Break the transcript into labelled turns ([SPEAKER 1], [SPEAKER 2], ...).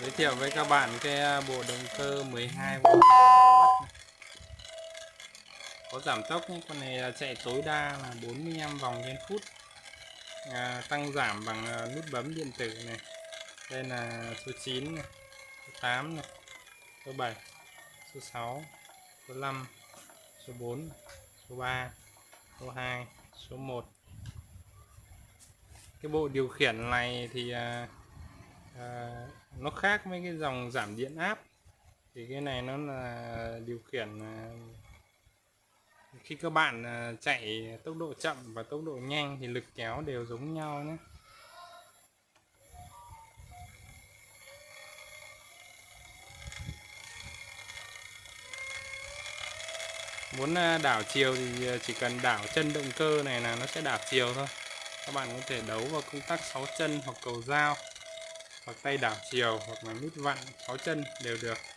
[SPEAKER 1] giới thiệu với các bạn cái à, bộ động cơ 12V có giảm tốc nhé con này à, chạy tối đa là 45 vòng trên phút. À, tăng giảm bằng à, nút bấm điện tử này. Đây là số 9 này, số 8 này, số 7 số 6 số 5 số 4 số 3 số 2 số 1 cái bộ điều khiển này thì à, nó khác với cái dòng giảm điện áp. Thì cái này nó là điều khiển à, khi các bạn à, chạy tốc độ chậm và tốc độ nhanh thì lực kéo đều giống nhau nhé. Muốn đảo chiều thì chỉ cần đảo chân động cơ này là nó sẽ đảo chiều thôi. Các bạn có thể đấu vào công tắc 6 chân hoặc cầu dao hoặc tay đảo chiều hoặc là nút vặn 6 chân đều được.